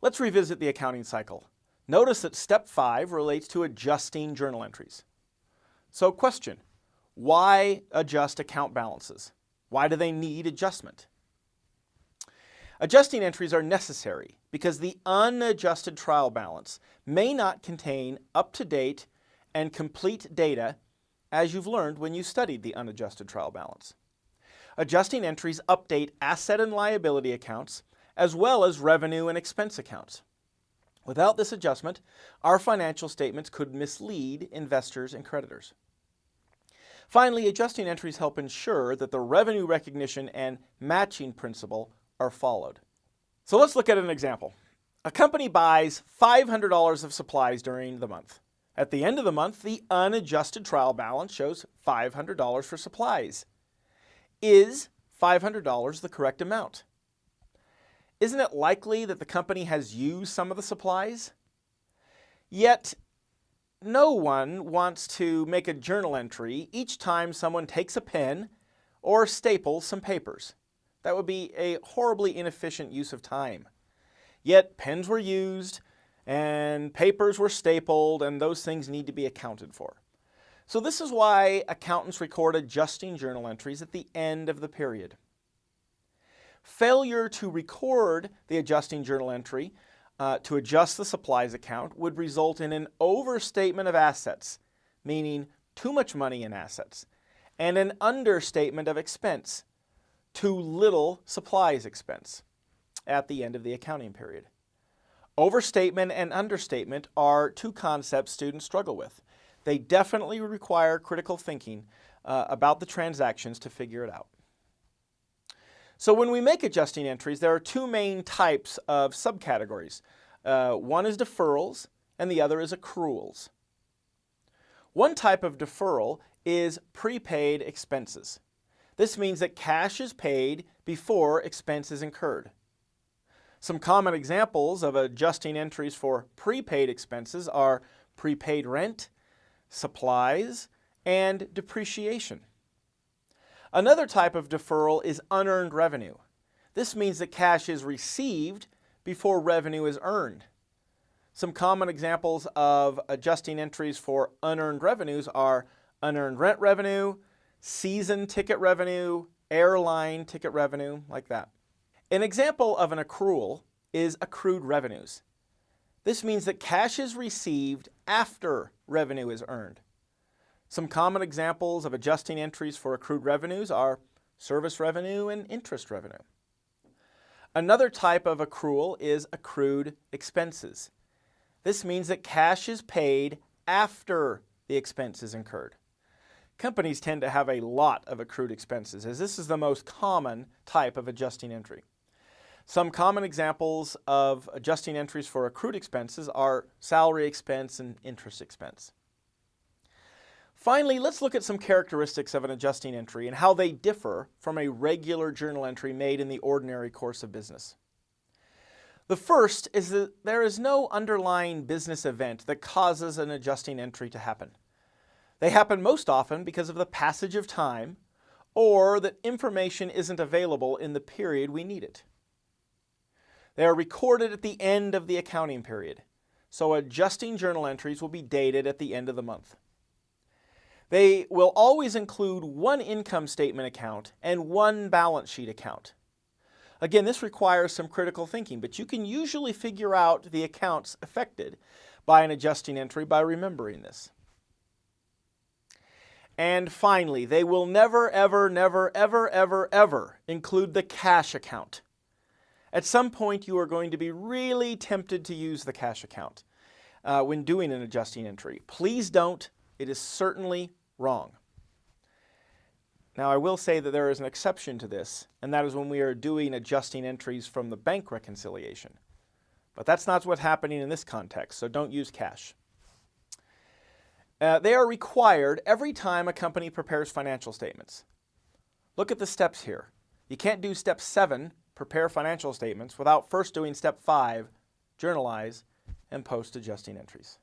Let's revisit the accounting cycle. Notice that step five relates to adjusting journal entries. So question, why adjust account balances? Why do they need adjustment? Adjusting entries are necessary because the unadjusted trial balance may not contain up-to-date and complete data as you've learned when you studied the unadjusted trial balance. Adjusting entries update asset and liability accounts as well as revenue and expense accounts. Without this adjustment, our financial statements could mislead investors and creditors. Finally, adjusting entries help ensure that the revenue recognition and matching principle are followed. So let's look at an example. A company buys $500 of supplies during the month. At the end of the month, the unadjusted trial balance shows $500 for supplies. Is $500 the correct amount? Isn't it likely that the company has used some of the supplies? Yet, no one wants to make a journal entry each time someone takes a pen or staples some papers. That would be a horribly inefficient use of time. Yet pens were used, and papers were stapled and those things need to be accounted for. So this is why accountants record adjusting journal entries at the end of the period. Failure to record the adjusting journal entry uh, to adjust the supplies account would result in an overstatement of assets, meaning too much money in assets, and an understatement of expense, too little supplies expense at the end of the accounting period. Overstatement and understatement are two concepts students struggle with. They definitely require critical thinking uh, about the transactions to figure it out. So when we make adjusting entries, there are two main types of subcategories. Uh, one is deferrals and the other is accruals. One type of deferral is prepaid expenses. This means that cash is paid before expense is incurred. Some common examples of adjusting entries for prepaid expenses are prepaid rent, supplies, and depreciation. Another type of deferral is unearned revenue. This means that cash is received before revenue is earned. Some common examples of adjusting entries for unearned revenues are unearned rent revenue, season ticket revenue, airline ticket revenue, like that. An example of an accrual is accrued revenues. This means that cash is received after revenue is earned. Some common examples of adjusting entries for accrued revenues are service revenue and interest revenue. Another type of accrual is accrued expenses. This means that cash is paid after the expense is incurred. Companies tend to have a lot of accrued expenses as this is the most common type of adjusting entry. Some common examples of adjusting entries for accrued expenses are salary expense and interest expense. Finally, let's look at some characteristics of an adjusting entry and how they differ from a regular journal entry made in the ordinary course of business. The first is that there is no underlying business event that causes an adjusting entry to happen. They happen most often because of the passage of time or that information isn't available in the period we need it. They are recorded at the end of the accounting period, so adjusting journal entries will be dated at the end of the month. They will always include one income statement account and one balance sheet account. Again, this requires some critical thinking, but you can usually figure out the accounts affected by an adjusting entry by remembering this. And finally, they will never, ever, never, ever, ever, ever include the cash account. At some point, you are going to be really tempted to use the cash account uh, when doing an adjusting entry. Please don't. It is certainly wrong. Now, I will say that there is an exception to this, and that is when we are doing adjusting entries from the bank reconciliation. But that's not what's happening in this context, so don't use cash. Uh, they are required every time a company prepares financial statements. Look at the steps here. You can't do step seven prepare financial statements without first doing step five, journalize, and post adjusting entries.